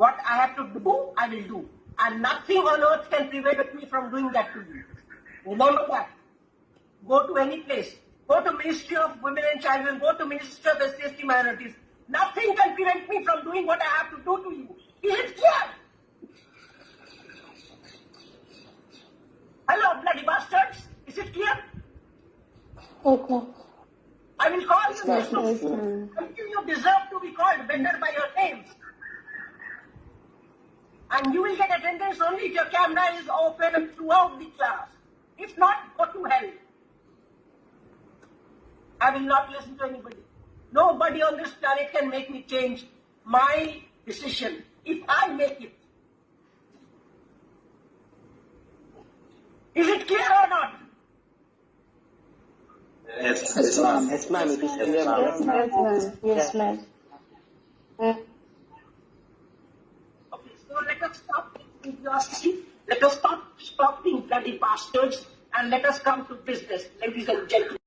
What I have to do, I will do. And nothing on earth can prevent me from doing that to you. Remember that. Go to any place. Go to Ministry of Women and Children. Go to Ministry of SCST Minorities. Nothing can prevent me from doing what I have to do to you. Is it clear? Hello, bloody bastards. Is it clear? Okay. I will call you Yes, ma'am. You deserve to be called better by your names. And you will get attendance only if your camera is open throughout the class. If not, go to hell. I will not listen to anybody. Nobody on this planet can make me change my decision if I make it. Is it clear or not? Yes, Yes, ma'am. Yes, ma'am. It is clear, Yes, ma'am. Yes, ma'am. Yes, ma'am. Let us stop curiosity. Let us stop, stop being bloody bastards and let us come to business, ladies and gentlemen.